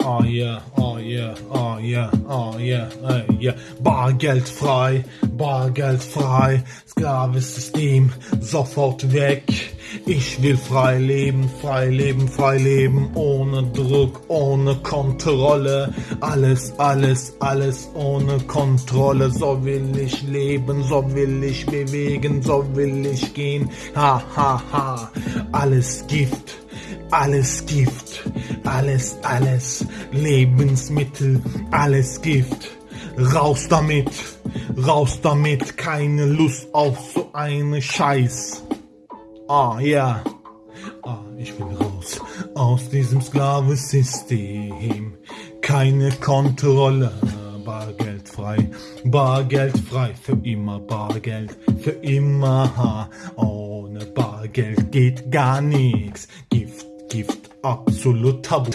Oh yeah, oh yeah, oh yeah, oh yeah, hey, yeah. Bargeldfrei, bargeldfrei, Sklavensystem, sofort weg. Ich will frei leben, frei leben, frei leben, ohne Druck, ohne Kontrolle. Alles, alles, alles ohne Kontrolle. So will ich leben, so will ich bewegen, so will ich gehen. Ha, ha, ha, alles Gift alles Gift, alles, alles Lebensmittel, alles Gift. Raus damit, raus damit, keine Lust auf so eine Scheiß. Ah, ja. Ah, ich will raus aus diesem Sklavensystem. Keine Kontrolle, bargeldfrei, bargeldfrei, für immer Bargeld, für immer. Ohne Bargeld geht gar nichts. Gift Gift, absolut tabu.